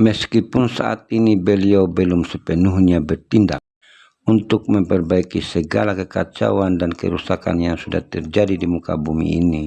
Meskipun saat ini beliau belum sepenuhnya bertindak untuk memperbaiki segala kekacauan dan kerusakan yang sudah terjadi di muka bumi ini,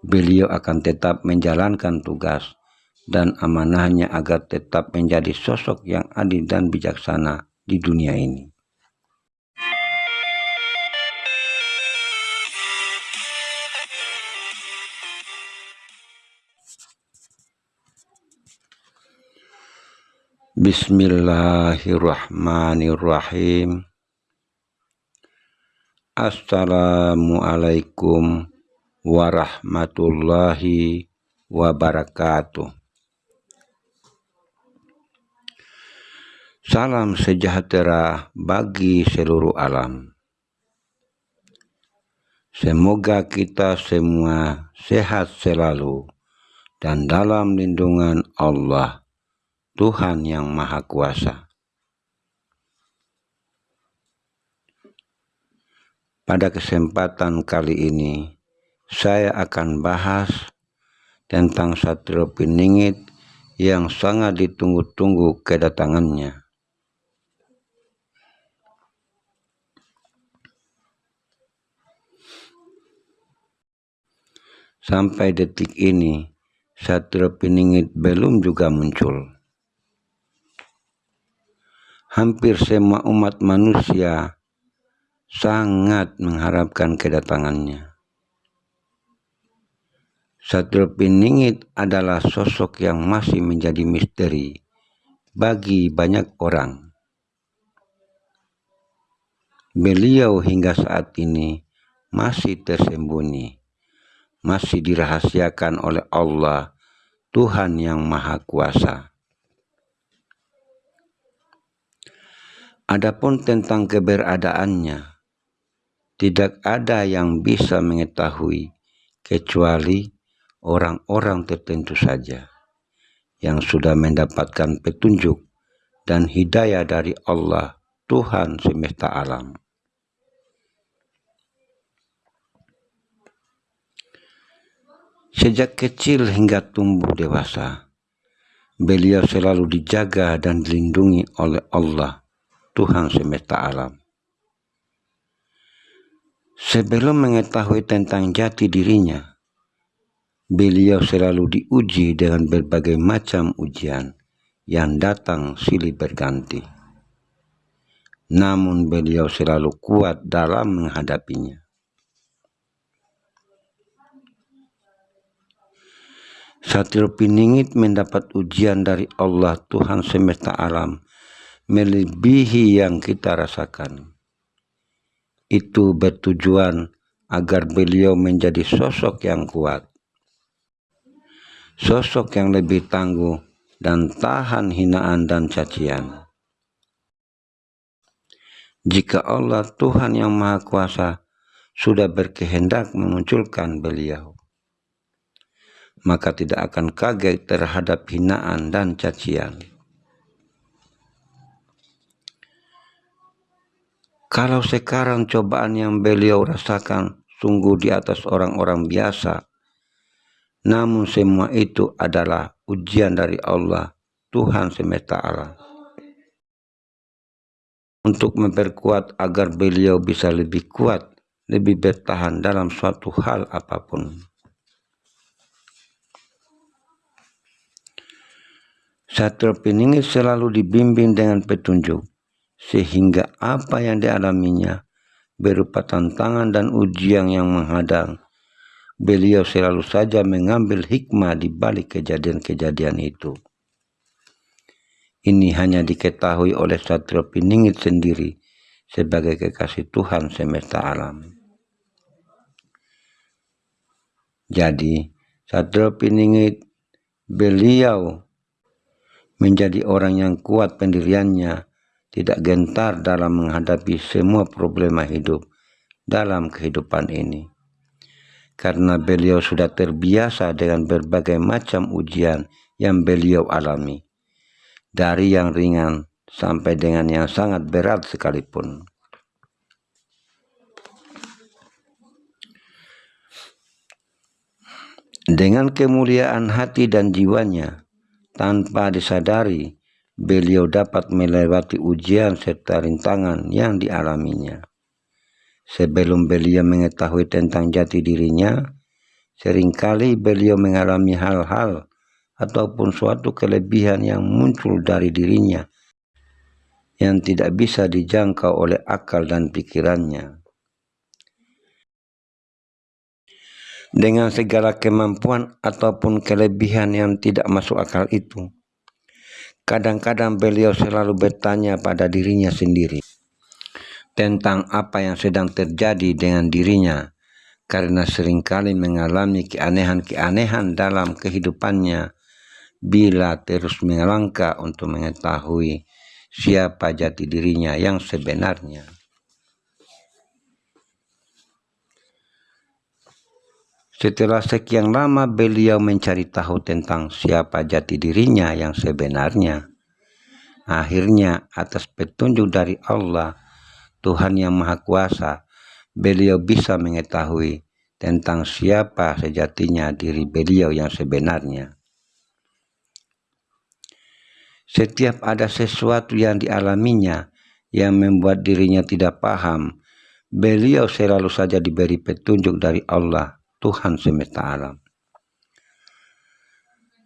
beliau akan tetap menjalankan tugas dan amanahnya agar tetap menjadi sosok yang adil dan bijaksana di dunia ini. Bismillahirrahmanirrahim. Assalamualaikum warahmatullahi wabarakatuh. Salam sejahtera bagi seluruh alam. Semoga kita semua sehat selalu dan dalam lindungan Allah Tuhan yang Maha Kuasa. Pada kesempatan kali ini, saya akan bahas tentang Satrio Piningit yang sangat ditunggu-tunggu kedatangannya. Sampai detik ini, Satrio Piningit belum juga muncul hampir semua umat manusia sangat mengharapkan kedatangannya. Satrio Piningit adalah sosok yang masih menjadi misteri bagi banyak orang. Beliau hingga saat ini masih tersembunyi, masih dirahasiakan oleh Allah, Tuhan yang Maha Kuasa. Adapun tentang keberadaannya, tidak ada yang bisa mengetahui kecuali orang-orang tertentu saja yang sudah mendapatkan petunjuk dan hidayah dari Allah Tuhan semesta alam. Sejak kecil hingga tumbuh dewasa, beliau selalu dijaga dan dilindungi oleh Allah Tuhan semesta alam. Sebelum mengetahui tentang jati dirinya, beliau selalu diuji dengan berbagai macam ujian yang datang silih berganti. Namun beliau selalu kuat dalam menghadapinya. Satrio Piningit mendapat ujian dari Allah Tuhan semesta alam melebihi yang kita rasakan. Itu bertujuan agar beliau menjadi sosok yang kuat, sosok yang lebih tangguh dan tahan hinaan dan cacian. Jika Allah Tuhan yang Maha Kuasa sudah berkehendak memunculkan beliau, maka tidak akan kaget terhadap hinaan dan cacian. Kalau sekarang cobaan yang beliau rasakan sungguh di atas orang-orang biasa, namun semua itu adalah ujian dari Allah, Tuhan semesta alam. Untuk memperkuat agar beliau bisa lebih kuat, lebih bertahan dalam suatu hal apa pun. Satrio Piningit selalu dibimbing dengan petunjuk sehingga apa yang dialaminya berupa tantangan dan ujian yang menghadang. Beliau selalu saja mengambil hikmah di balik kejadian-kejadian itu. Ini hanya diketahui oleh Satrio Piningit sendiri sebagai kekasih Tuhan semesta alam. Jadi, Satrio Piningit beliau menjadi orang yang kuat pendiriannya tidak gentar dalam menghadapi semua problema hidup dalam kehidupan ini. Karena beliau sudah terbiasa dengan berbagai macam ujian yang beliau alami. Dari yang ringan sampai dengan yang sangat berat sekalipun. Dengan kemuliaan hati dan jiwanya, tanpa disadari beliau dapat melewati ujian serta rintangan yang dialaminya. Sebelum beliau mengetahui tentang jati dirinya, sering kali beliau mengalami hal-hal ataupun suatu kelebihan yang muncul dari dirinya yang tidak bisa dijangkau oleh akal dan pikirannya. Dengan segala kemampuan ataupun kelebihan yang tidak masuk akal itu, kadang-kadang beliau selalu bertanya pada dirinya sendiri tentang apa yang sedang terjadi dengan dirinya karena sering kali mengalami keanehan-keanehan dalam kehidupannya bila terus melangkah untuk mengetahui siapa jati dirinya yang sebenarnya. Setelah sekian lama beliau mencari tahu tentang siapa jati dirinya yang sebenarnya. Akhirnya atas petunjuk dari Allah, Tuhan yang Maha Kuasa, beliau bisa mengetahui tentang siapa sejatinya diri beliau yang sebenarnya. Setiap ada sesuatu yang dialaminya yang membuat dirinya tidak paham, beliau selalu saja diberi petunjuk dari Allah Tuhan semesta alam.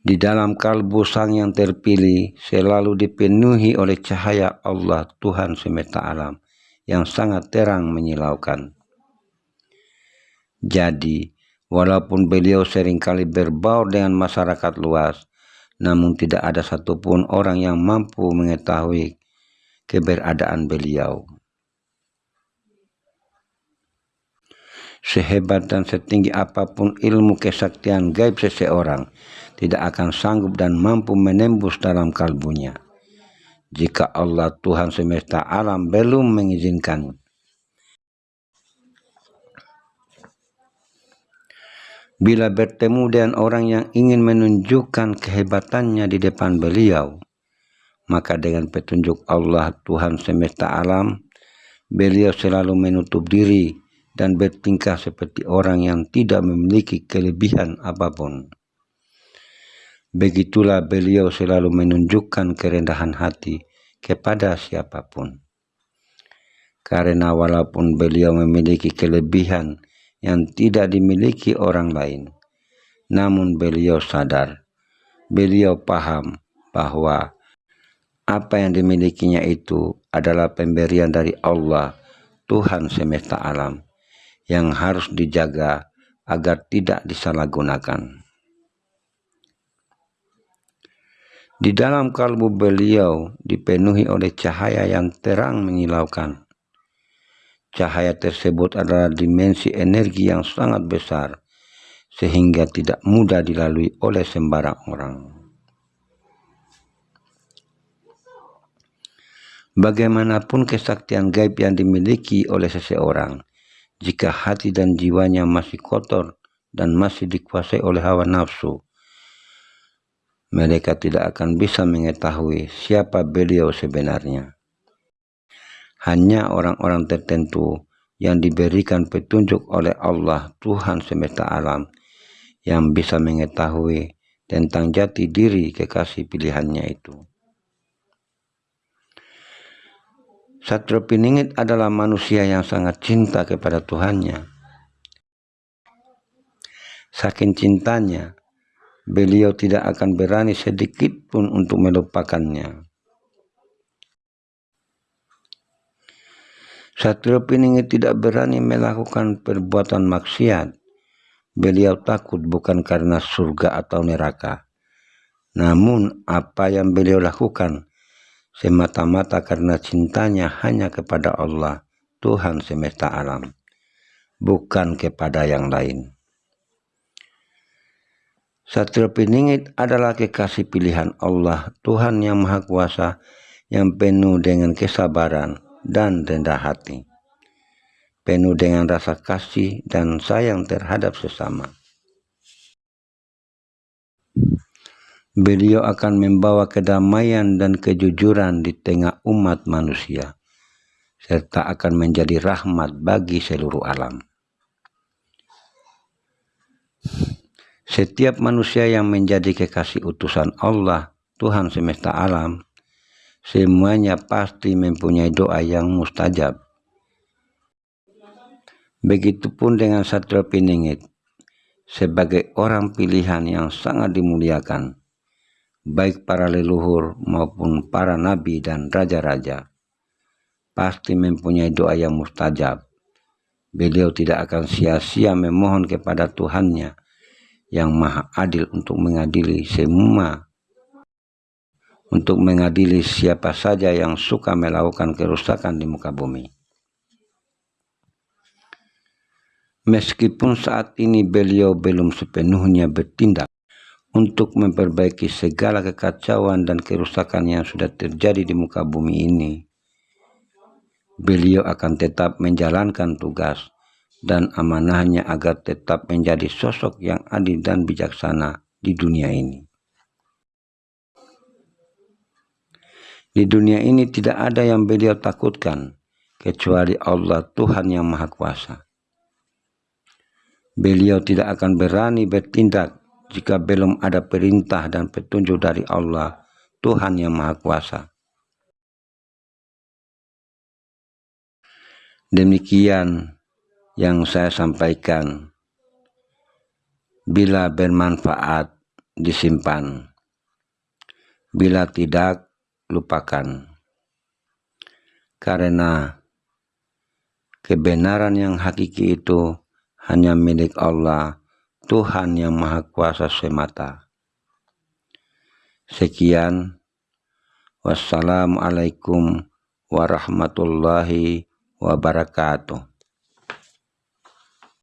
Di dalam kalbu sang yang terpilih selalu dipenuhi oleh cahaya Allah Tuhan semesta alam yang sangat terang menyilaukan. Jadi, walaupun beliau sering kali berbaur dengan masyarakat luas, namun tidak ada satupun orang yang mampu mengetahui keberadaan beliau. Sehebat dan setinggi apa pun ilmu kesaktian gaib seseorang tidak akan sanggup dan mampu menembus dalam kalbunya jika Allah Tuhan semesta alam belum mengizinkan. Bila bertemu dengan orang yang ingin menunjukkan kehebatannya di depan beliau, maka dengan petunjuk Allah Tuhan semesta alam, beliau selalu menutup diri dan bertingkah seperti orang yang tidak memiliki kelebihan apa pun. Begitulah beliau selalu menunjukkan kerendahan hati kepada siapa pun. Karena walaupun beliau memiliki kelebihan yang tidak dimiliki orang lain, namun beliau sadar, beliau paham bahwa apa yang dimilikinya itu adalah pemberian dari Allah, Tuhan semesta alam yang harus dijaga agar tidak disalahgunakan. Di dalam kalbu beliau dipenuhi oleh cahaya yang terang menyilaukan. Cahaya tersebut adalah dimensi energi yang sangat besar, sehingga tidak mudah dilalui oleh sembarang orang. Bagaimanapun kesaktian gaib yang dimiliki oleh seseorang, jika hati dan jiwanya masih kotor dan masih dikuasai oleh hawa nafsu, mereka tidak akan bisa mengetahui siapa beliau sebenarnya. Hanya orang-orang tertentu yang diberikan petunjuk oleh Allah Tuhan semesta alam yang bisa mengetahui tentang jati diri kekasih pilihannya itu. Satrio Piningit adalah manusia yang sangat cinta kepada Tuhannya. Saking cintanya, beliau tidak akan berani sedikit pun untuk melupakannya. Satrio Piningit tidak berani melakukan perbuatan maksiat. Beliau takut bukan karena surga atau neraka. Namun apa yang beliau lakukan semata-mata karena cintanya hanya kepada Allah, Tuhan semesta alam, bukan kepada yang lain. Satrio Piningit adalah kekasih pilihan Allah, Tuhan yang Maha Kuasa, yang penuh dengan kesabaran dan rendah hati. Penuh dengan rasa kasih dan sayang terhadap sesama. Beliau akan membawa kedamaian dan kejujuran di tengah umat manusia, serta akan menjadi rahmat bagi seluruh alam. Setiap manusia yang menjadi kekasih utusan Allah, Tuhan semesta alam, semuanya pasti mempunyai doa yang mustajab. Begitupun dengan Satria Piningit, sebagai orang pilihan yang sangat dimuliakan, baik para leluhur maupun para nabi dan raja-raja, pasti mempunyai doa yang mustajab. Beliau tidak akan sia-sia memohon kepada Tuhannya yang maha adil untuk mengadili semua untuk mengadili siapa saja yang suka melakukan kerusakan di muka bumi. Meskipun saat ini beliau belum sepenuhnya bertindak untuk memperbaiki segala kekacauan dan kerusakan yang sudah terjadi di muka bumi ini, beliau akan tetap menjalankan tugas dan amanahnya agar tetap menjadi sosok yang adil dan bijaksana di dunia ini. Di dunia ini tidak ada yang beliau takutkan kecuali Allah Tuhan yang Maha Kuasa. Beliau tidak akan berani bertindak jika belum ada perintah dan petunjuk dari Allah Tuhan yang Maha Kuasa. Demikian yang saya sampaikan. Bila bermanfaat disimpan. Bila tidak lupakan. Karena kebenaran yang hakiki itu hanya milik Allah Tuhan yang Maha Kuasa semata. Sekian. Wassalamualaikum warahmatullahi wabarakatuh